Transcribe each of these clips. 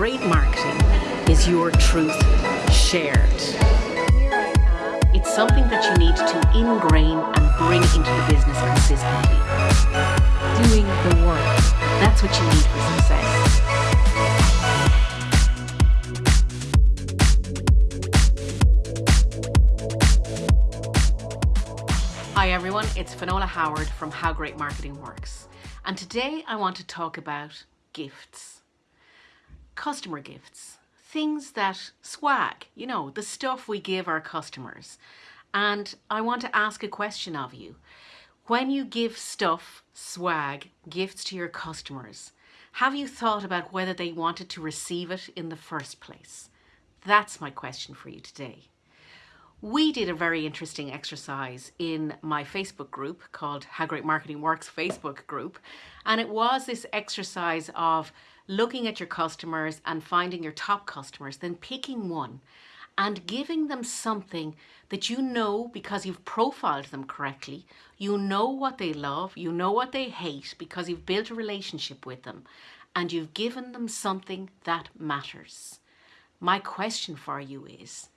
great marketing is your truth shared. It's something that you need to ingrain and bring into the business consistently. Doing the work. That's what you need for success. Hi everyone, it's Finola Howard from How Great Marketing Works. And today I want to talk about gifts. Customer gifts. Things that swag, you know, the stuff we give our customers. And I want to ask a question of you. When you give stuff, swag, gifts to your customers, have you thought about whether they wanted to receive it in the first place? That's my question for you today we did a very interesting exercise in my Facebook group called How Great Marketing Works Facebook group. And it was this exercise of looking at your customers and finding your top customers, then picking one and giving them something that you know because you've profiled them correctly. You know what they love, you know what they hate because you've built a relationship with them and you've given them something that matters. My question for you is,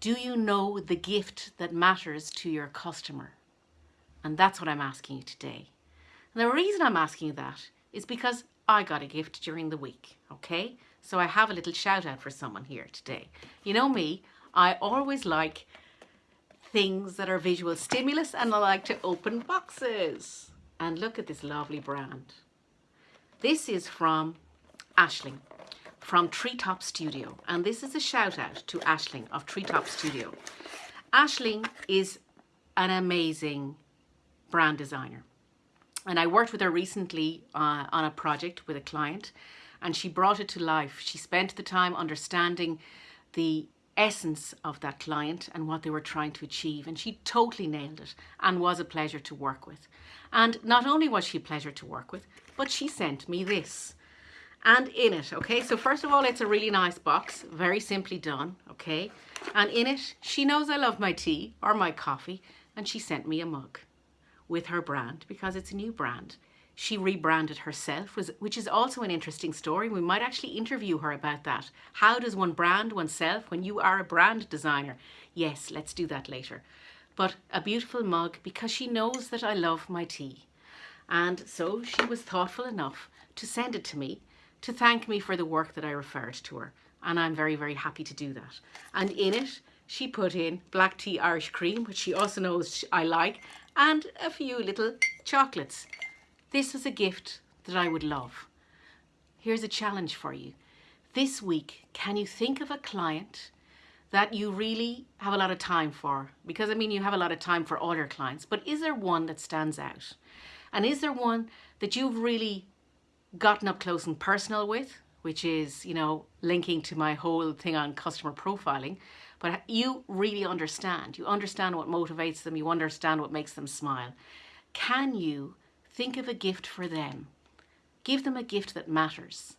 do you know the gift that matters to your customer? And that's what I'm asking you today. And the reason I'm asking you that is because I got a gift during the week, okay? So I have a little shout out for someone here today. You know me, I always like things that are visual stimulus and I like to open boxes. And look at this lovely brand. This is from Ashling from Treetop Studio. And this is a shout out to Ashling of Treetop Studio. Ashling is an amazing brand designer. And I worked with her recently uh, on a project with a client and she brought it to life. She spent the time understanding the essence of that client and what they were trying to achieve and she totally nailed it and was a pleasure to work with. And not only was she a pleasure to work with, but she sent me this and in it, okay? So first of all, it's a really nice box, very simply done, okay? And in it, she knows I love my tea or my coffee, and she sent me a mug with her brand because it's a new brand. She rebranded herself, which is also an interesting story. We might actually interview her about that. How does one brand oneself when you are a brand designer? Yes, let's do that later. But a beautiful mug because she knows that I love my tea. And so she was thoughtful enough to send it to me to thank me for the work that I referred to her. And I'm very, very happy to do that. And in it, she put in black tea Irish cream, which she also knows I like, and a few little chocolates. This is a gift that I would love. Here's a challenge for you. This week, can you think of a client that you really have a lot of time for? Because I mean, you have a lot of time for all your clients, but is there one that stands out? And is there one that you've really gotten up close and personal with, which is, you know, linking to my whole thing on customer profiling. But you really understand. You understand what motivates them. You understand what makes them smile. Can you think of a gift for them? Give them a gift that matters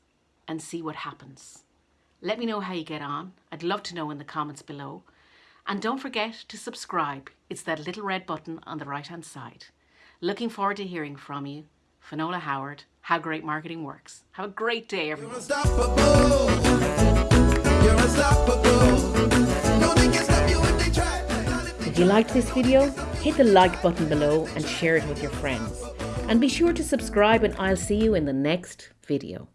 and see what happens. Let me know how you get on. I'd love to know in the comments below. And don't forget to subscribe. It's that little red button on the right hand side. Looking forward to hearing from you. Finola Howard, How Great Marketing Works. Have a great day, everyone. You're unstoppable. You're unstoppable. If you liked this video, hit the like button below and share it with your friends. And be sure to subscribe and I'll see you in the next video.